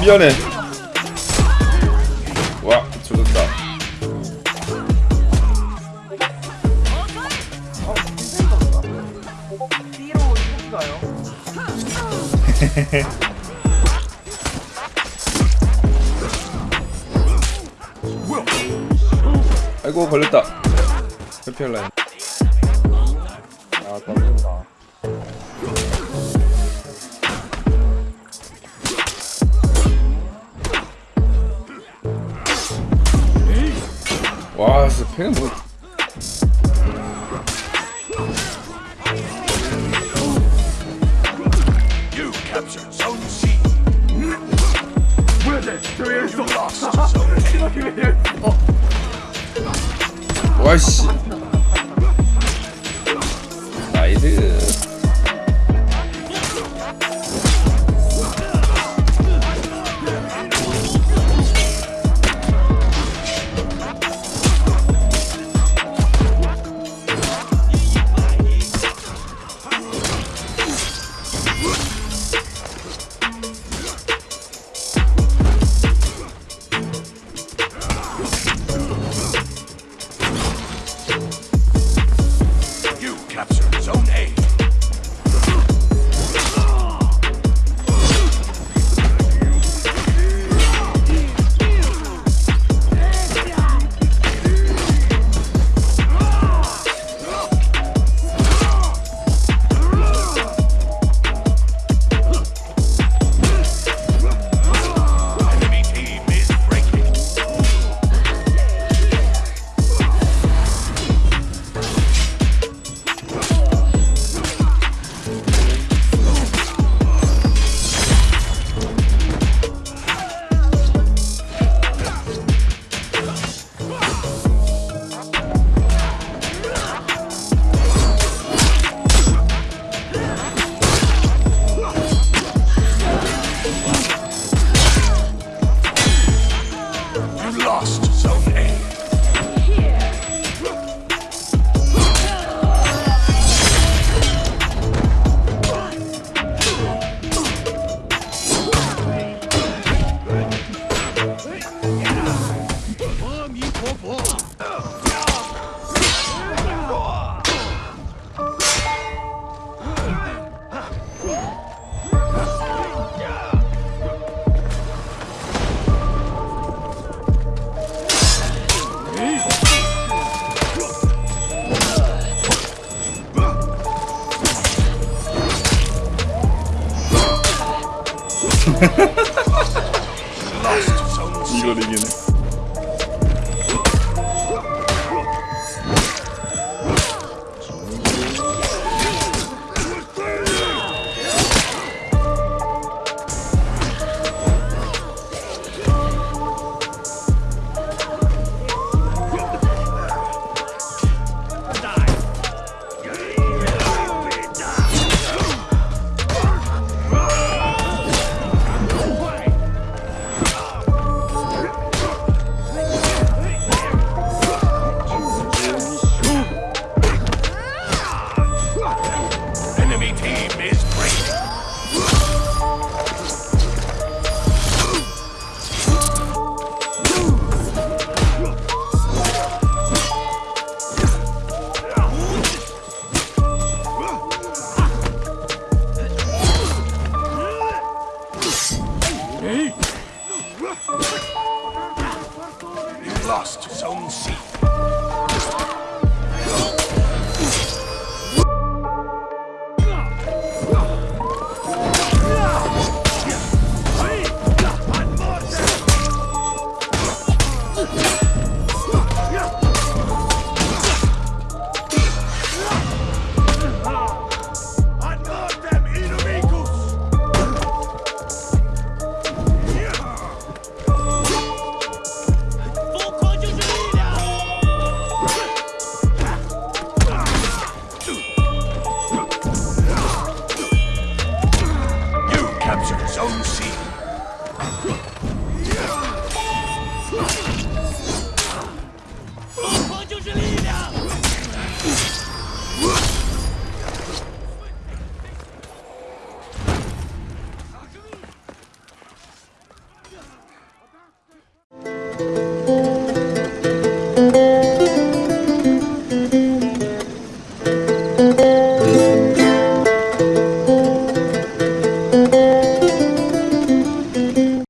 미안해. 와 죽었다. 아이고 걸렸다. 회피할라인. 아 깜짝이야 와 진짜 팽은 뭐 captured Yeah. 이걸 이기네 lost his own seat.